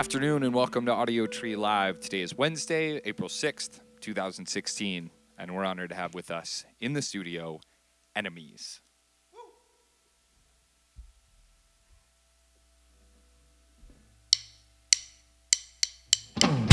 Afternoon and welcome to Audio Tree Live. Today is Wednesday, April 6th, 2016, and we're honored to have with us in the studio Enemies. On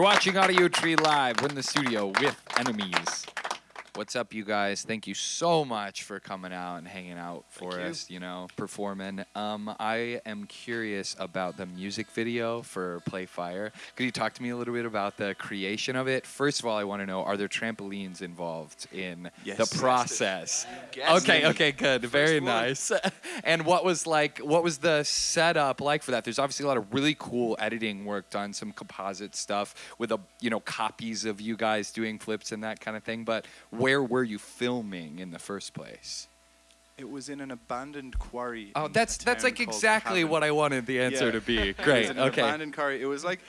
You're watching Audio Tree Live. We're in the studio with Enemies. What's up, you guys? Thank you so much for coming out and hanging out for Thank us, you know, performing. Um, I am curious about the music video for Play Fire. Could you talk to me a little bit about the creation of it? First of all, I want to know are there trampolines involved in Yes. the process? Okay, okay, good. Very one. nice. and what was like what was the setup like for that? There's obviously a lot of really cool editing work done, some composite stuff with a you know copies of you guys doing flips and that kind of thing. But where were you filming in the first place? It was in an abandoned quarry. Oh, that's that's like exactly what I wanted the answer Yeah. to be. It was Great. in an Okay. abandoned quarry. It was like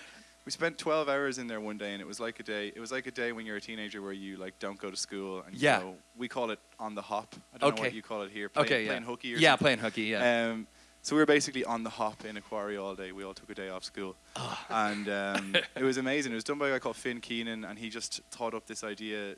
we spent 12 hours in there one day, and it was like a day. It was like a day when you're a teenager where you like don't go to school and you Yeah. we call it on the hop. I don't know what you call it here. Play, Okay. playing yeah. hooky or yeah, something. playing hooky. Yeah. Um, so we were basically on the hop in a quarry all day. We all took a day off school, Ah. and um, it was amazing. It was done by a guy called Finn Keenan, and he just thought up this idea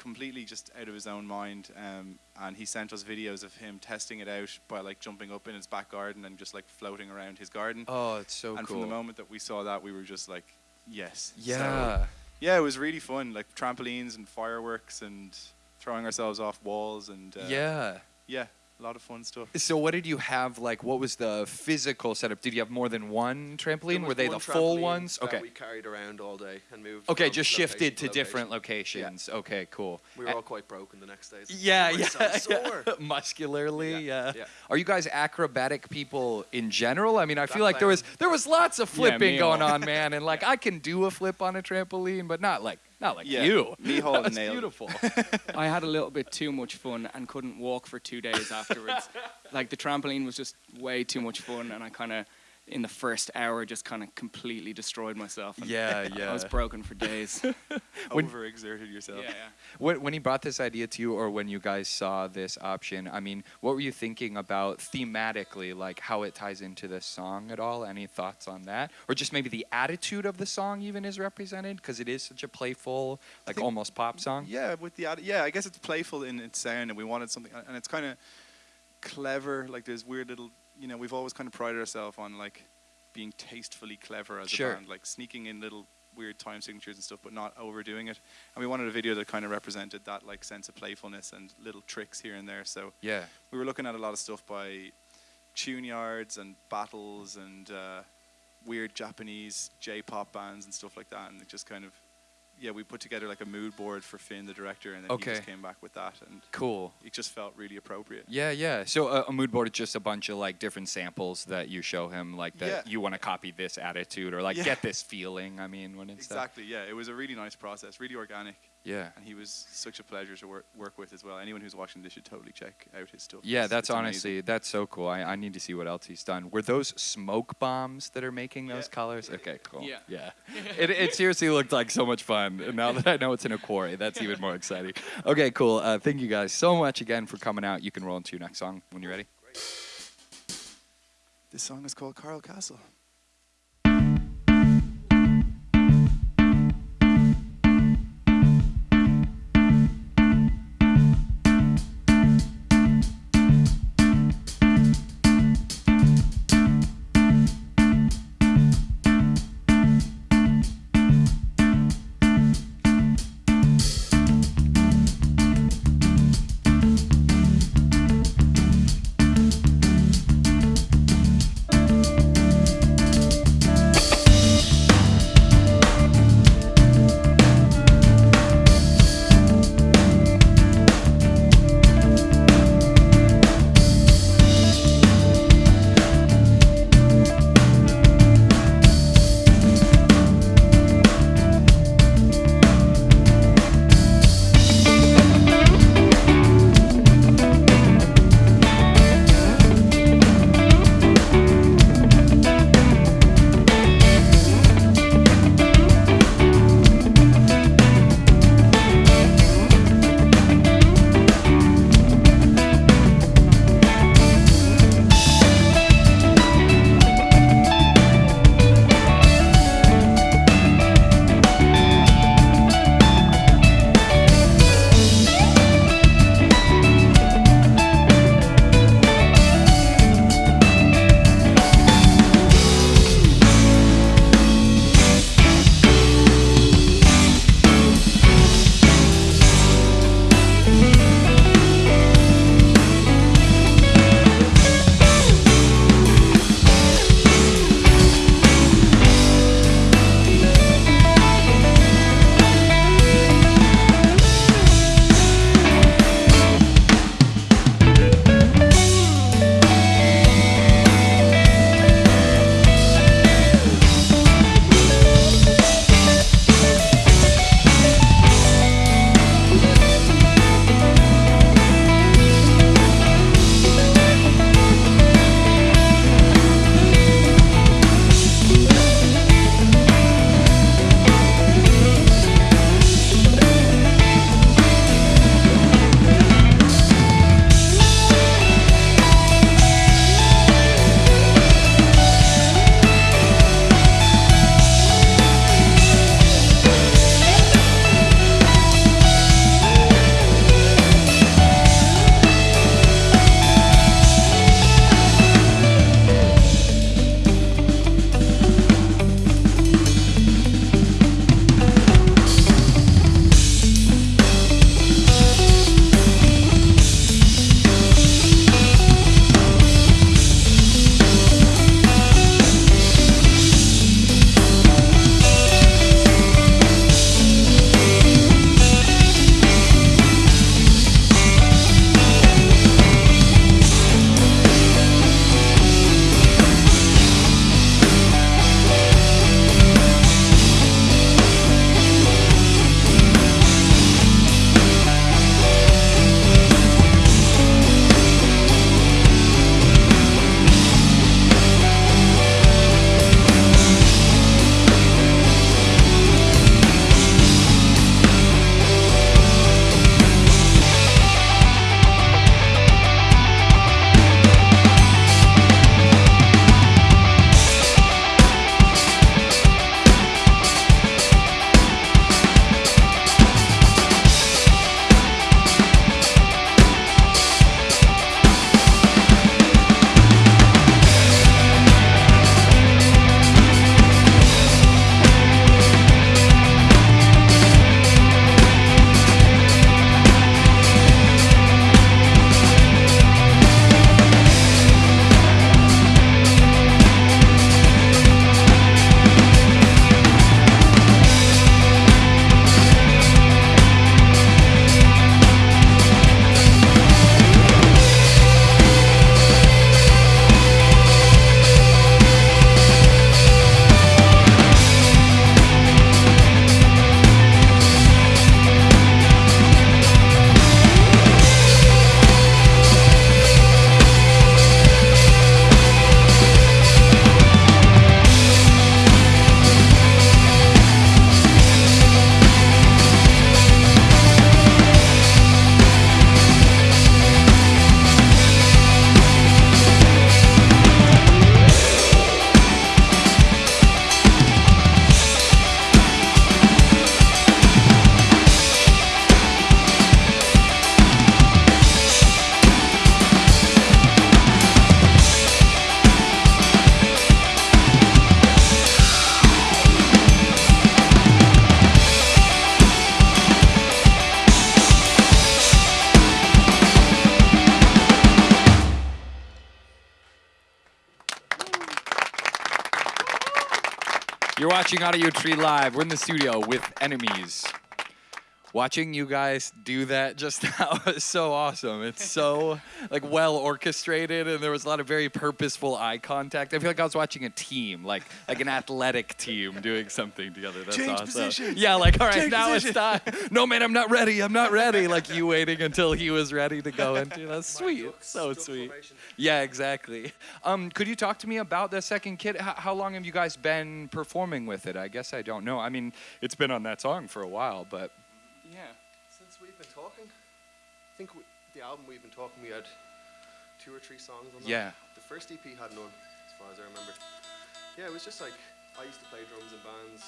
completely just out of his own mind. Um, and he sent us videos of him testing it out by like jumping up in his back garden and just like floating around his garden. oh, it's so and cool. from the moment that we saw that, we were just like, yes. So, yeah. yeah, it was really fun. Like trampolines and fireworks and throwing ourselves off walls and uh, yeah. yeah, a lot of fun stuff. So what did you have like what was the physical setup? Did you have more than one trampoline? Were they one the full ones? that Okay. we carried around all day and moved. Okay, just location shifted to location. different locations. Okay, cool. We were A- all quite broken the next day. yeah, yeah, so sore. yeah. muscularly. Yeah, Yeah, yeah. Are you guys acrobatic people in general? I mean, I feel That like there was there was lots of flipping me going on, man, and like I can do a flip on a trampoline, but not like not like Yeah, you. Mihal that was nailed beautiful. I had a little bit too much fun and couldn't walk for two days afterwards. like the trampoline was just way too much fun, and I kind of, in the first hour, just kind of completely destroyed myself. and yeah, yeah. I was broken for days. When- Overexerted yourself. yeah. When, when he brought this idea to you, or when you guys saw this option, I mean, what were you thinking about thematically, like how it ties into this song at all? Any thoughts on that, or just maybe the attitude of the song even is represented because it is such a playful, like think- almost pop song. Yeah, with the ad- yeah, I guess it's playful in its sound, and we wanted something, and it's kind of clever. Like there's weird little, you know, we've always kind of prided ourselves on like being tastefully clever as Sure. a band, like sneaking in little weird time signatures and stuff, but not overdoing it. And we wanted a video that kind of represented that like sense of playfulness and little tricks here and there. So Yeah. we were looking at a lot of stuff by tUnE-yArDs and battles and uh, weird Japanese J-pop bands and stuff like that, and it just kind of yeah, we put together like a mood board for Finn, the director, and then he just came back with that, and Cool. it just felt really appropriate. Yeah, yeah. So a, a mood board is just a bunch of like different samples that you show him, like that Yeah. you want to copy this attitude or like Yeah. get this feeling. I mean, when it's uh, Exactly. Yeah, it was a really nice process, really organic, yeah. and he was such a pleasure to work work with as well. Anyone who's watching this should totally check out his stuff. Yeah, It's- that's it's amazing. honestly that's so cool. I, I need to see what else he's done. Were those smoke bombs that are making those Yeah. colors? Okay, cool. Yeah. yeah. it, it seriously looked like so much fun. And now that I know it's in a quarry, that's even more exciting. Okay, cool. Uh, thank you guys so much again for coming out. You can roll into your next song when you're ready. This song is called Carl Castle. You're watching Audio Tree Live. We're in the studio with enemies. Watching you guys do that just now is so awesome. It's so like well orchestrated, and there was a lot of very purposeful eye contact. I feel like I was watching a team, like like an athletic team doing something together. That's Change awesome. position. Yeah, like all right, Change now position. it's time. No man, I'm not ready. I'm not ready. Like you waiting until he was ready to go into. That's sweet. So Duck sweet. Yeah, exactly. Um, could you talk to me about the second kid? How, how long have you guys been performing with it? I guess I don't know. I mean, it's been on that song for a while, but Yeah. Since we've been talking, I think we, the album we've been talking, we had two or three songs on that. Yeah. The first EP had none, as far as I remember. Yeah, it was just like I used to play drums in bands.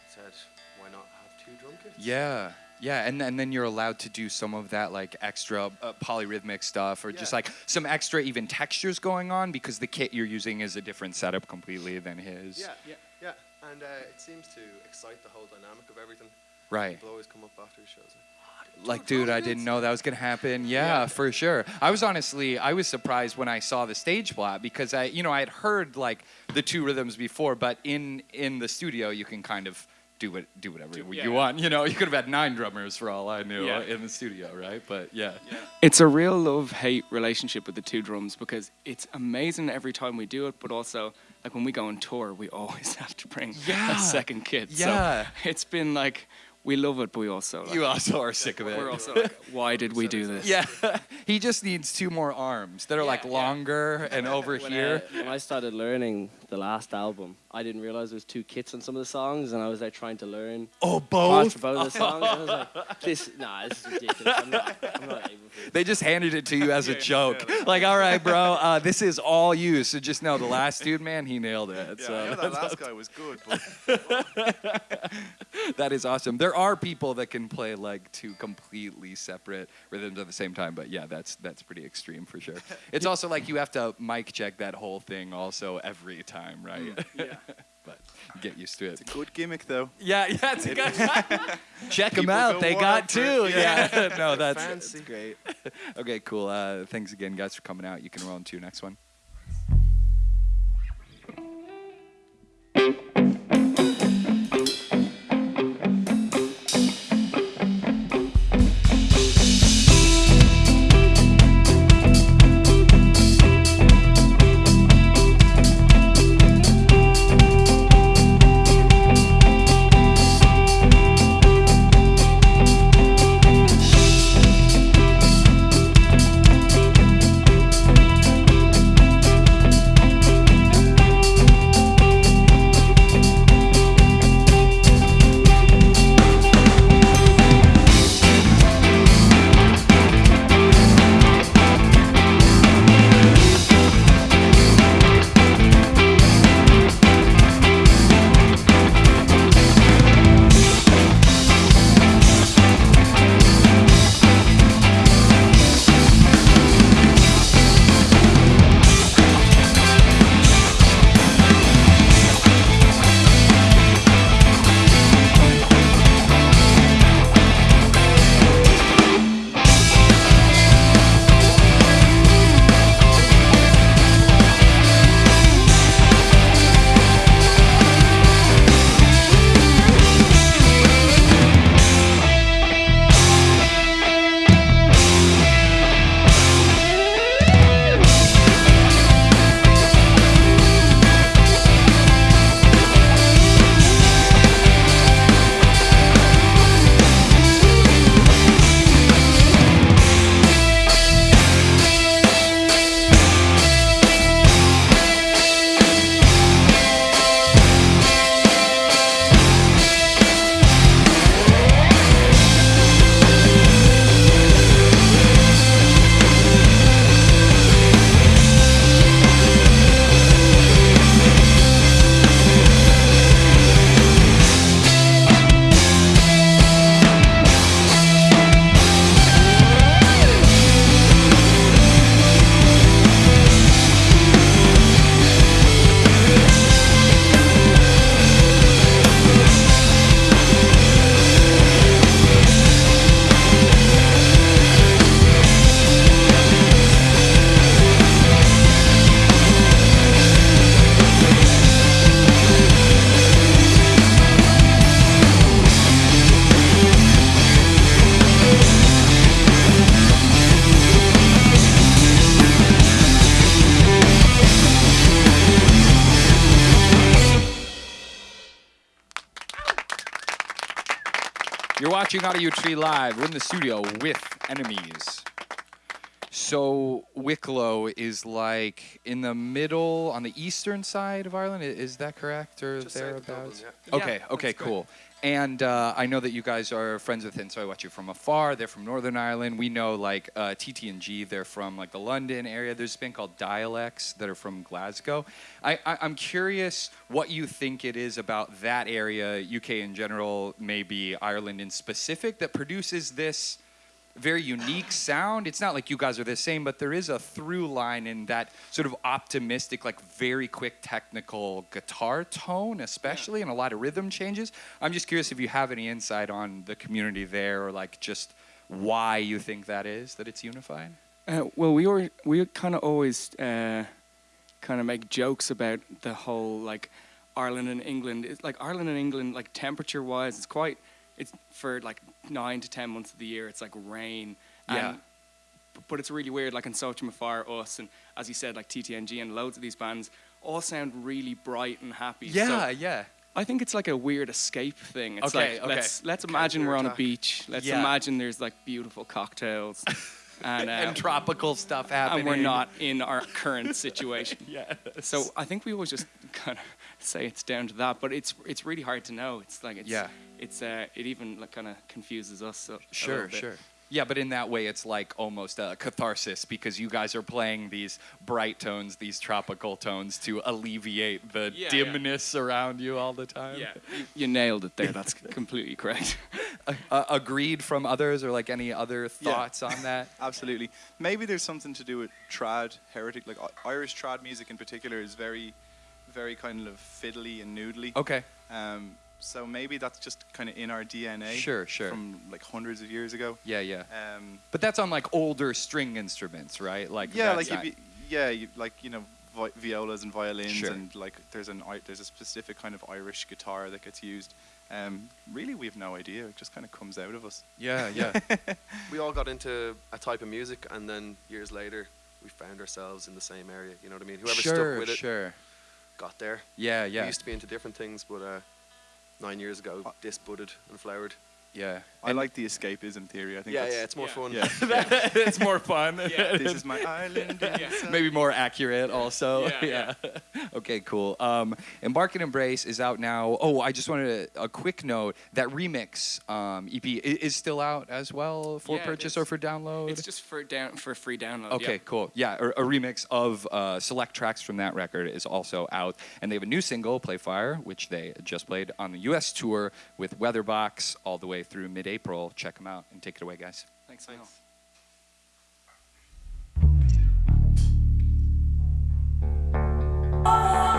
I said, why not have two drum kits? yeah, yeah, and and then you're allowed to do some of that like extra uh, polyrhythmic stuff, or just like some extra even textures going on because the kit you're using is a different setup completely than his. Yeah, Yeah. yeah. And uh, it seems to excite the whole dynamic of everything. Right. People always come up after shows. Like, like dude i didn't know that was gonna happen yeah, for sure i was honestly i was surprised when i saw the stage plot because i you know i had heard like the two rhythms before but in in the studio you can kind of do what do whatever you yeah. want you know you could have had nine drummers for all i knew Yeah. uh, in the studio right but yeah It's a real love hate relationship with the two drums because it's amazing every time we do it, but also like when we go on tour, we always have to bring Yeah. a second kit. Yeah. So it's been like we love it, but we also like, you also are sick of it we're also like, why did we do this? yeah he just needs two more arms that are like Yeah, yeah. longer and over when, here uh, when I started learning the last album, I didn't realize there was two kits on some of the songs, and I was like trying to learn oh parts both for both of the songs. and I was like, "This, nah, this is ridiculous. I'm not, I'm not able to." They just handed it to you as a joke. Like, all right, bro, uh, this is all you. So just know the last dude, man, he nailed it. Yeah, so I that last guy was good, but that is awesome. There are people that can play like two completely separate rhythms at the same time, but yeah, that's that's pretty extreme for sure. It's also like you have to mic check that whole thing also every time, right? Yeah. but get used to it. It's a good gimmick though. Yeah, yeah, it's a good. Check them out. go They got wild for two. it. Yeah. no, that's, that's great. okay, cool. Uh, thanks again, guys, for coming out. You can roll into your next one. Tree Live. We're in the studio with enemies. So Wicklow is like in the middle on the eastern side of Ireland. Is that correct or Just south of Dublin, thereabouts? yeah. Okay, Yeah, okay, that's good. cool. And uh, I know that you guys are friends with And So I Watch You From Afar. They're from Northern Ireland. We know like uh, TTNG. They're from like the London area. There's a band called Dialects that are from Glasgow. I, I, I'm curious what you think it is about that area, UK in general, maybe Ireland in specific, that produces this very unique sound. It's not like you guys are the same, but there is a through line in that sort of optimistic, like very quick technical guitar tone, especially, and a lot of rhythm changes. I'm just curious if you have any insight on the community there, or like just why you think that is that it's unified. Uh, well, we were we kind of always uh, kind of make jokes about the whole like Ireland and England. It's like Ireland and England, like temperature wise, it's quite. It's for like nine to ten months of the year. It's like rain. Yeah. And, but it's really weird. Like in Sochim Fire, us, and as you said, like TTNG and loads of these bands all sound really bright and happy. So yeah. Yeah i think it's like a weird escape thing. It's Okay, like okay. let's let's imagine we're on a beach. Let's Yeah. imagine there's like beautiful cocktails. And, uh, and tropical stuff happening. and we're not in our current situation. Yeah. So I think we always just kind of say it's down to that, but it's it's really hard to know. It's like it's Yeah. It's uh, it even like kind of confuses us. A, a Sure, bit. sure. Yeah, but in that way, it's like almost a catharsis because you guys are playing these bright tones, these tropical tones to alleviate the Yeah, yeah. dimness around you all the time. Yeah, you, you nailed it there. That's completely correct. Uh, agreed from others, or like any other Yeah. thoughts on that? Absolutely. Maybe there's something to do with trad, heretic, like Irish trad music in particular is very, very kind of fiddly and noodly. Okay. Um, so maybe that's just kind of in our DNA. Sure, sure. From like hundreds of years ago. Yeah, yeah. Um, But that's on like older string instruments, right? Like yeah, like not- you'd be, yeah, you, like you know, vi- violas and violins, Sure. and like there's an I- there's a specific kind of Irish guitar that gets used. Um, really, we have no idea. It just kind of comes out of us. yeah, yeah. We all got into a type of music, and then years later, we found ourselves in the same area. You know what I mean? Whoever sure, stuck with it sure. got there. Yeah, yeah. We used to be into different things, but uh, nine years ago, Uh, this budded and flowered. Yeah. I like the escapism theory. I think. Yeah, yeah, it's more yeah. fun. Yeah. it's more fun. Yeah. this is my island. Yeah. Maybe more accurate also. Yeah, okay, cool. Um, Embark and Embrace is out now. Oh, I just wanted a, a quick note. That remix um, EP i- is still out as well for Yeah, purchase or for download? it's just for down for free download. Okay, yeah. cool. Yeah, a, a remix of uh, select tracks from that record is also out, and they have a new single, "Play Fire," which they just played on the U.S. tour with Weatherbox all the way through mid-April. Check them out and take it away, guys. Thanks. Thanks. Oh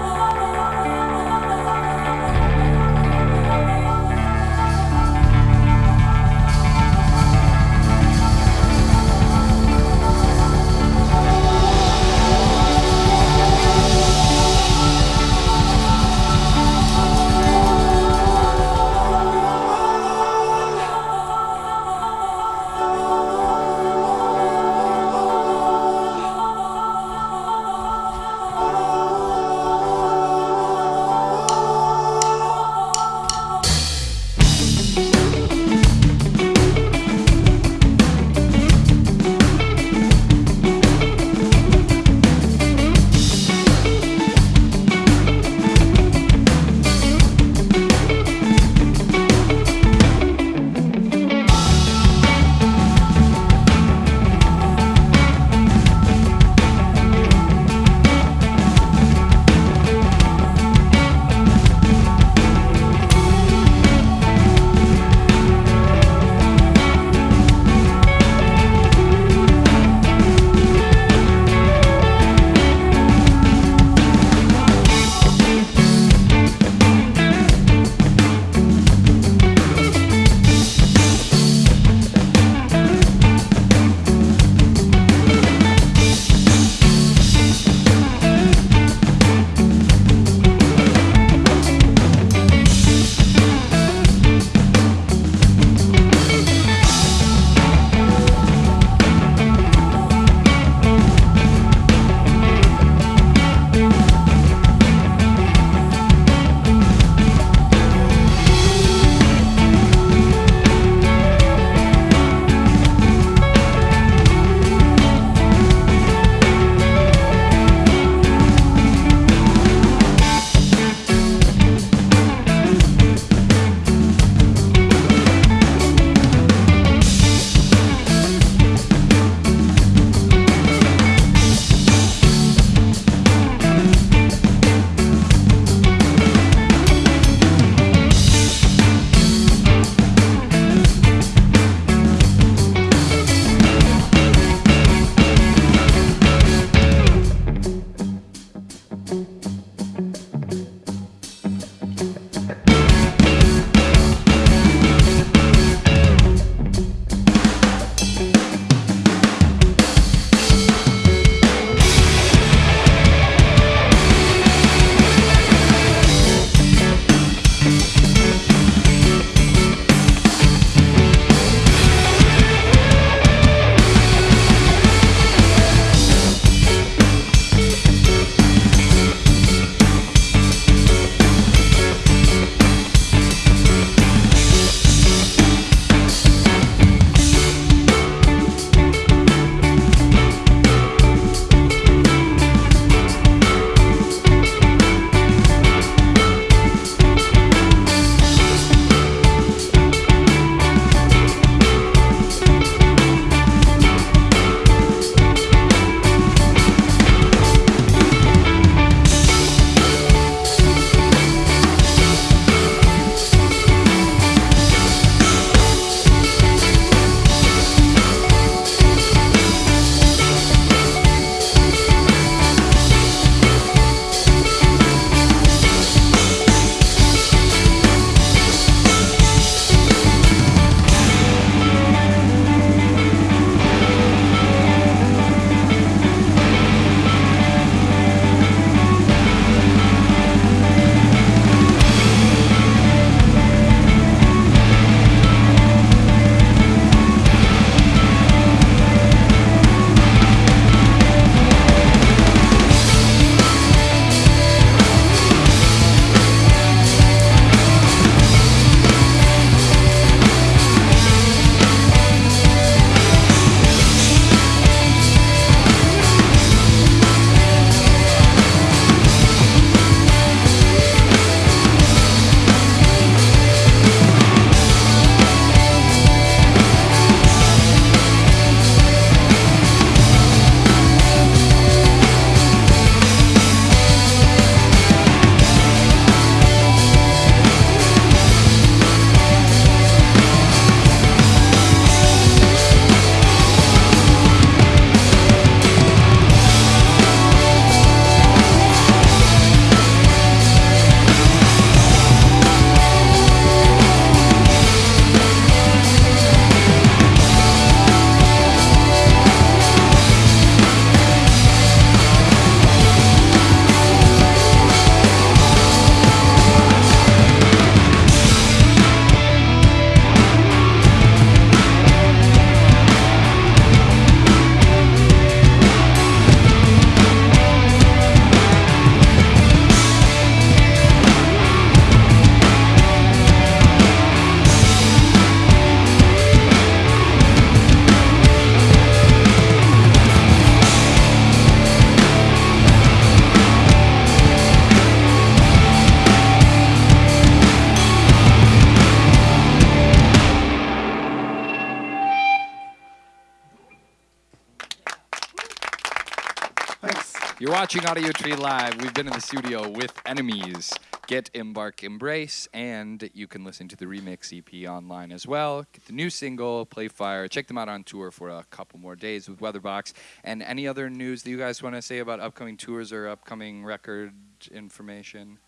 watching Audio Tree Live. We've been in the studio with Enemies, Get Embark Embrace, and you can listen to the remix EP online as well. Get the new single, Play Fire. Check them out on tour for a couple more days with Weatherbox. And any other news that you guys want to say about upcoming tours or upcoming record information?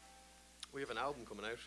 We have an album coming out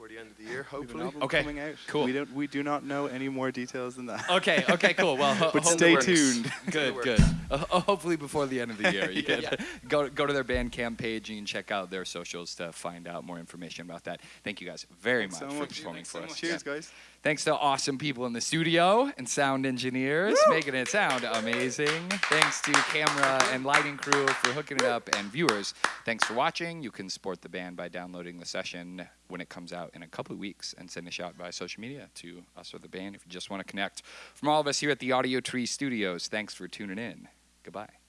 before the end of the year, We have an hopefully. Okay, coming out. cool. We don't. We do not know any more details than that. Okay, okay, cool. Well, ho- But stay tuned. Good, good. Uh, hopefully before the end of the year, you Yeah. can go go to their Bandcamp page and check out their socials to find out more information about that. Thank you guys very Thanks much so for much. performing Thanks for so us. much. Cheers, guys. Thanks to awesome people in the studio and sound engineers making it sound amazing. Thanks to camera and lighting crew for hooking it up and viewers. Thanks for watching. You can support the band by downloading the session when it comes out in a couple of weeks and send a shout by social media to us or the band if you just want to connect. From all of us here at the Audio Tree Studios, thanks for tuning in. Goodbye.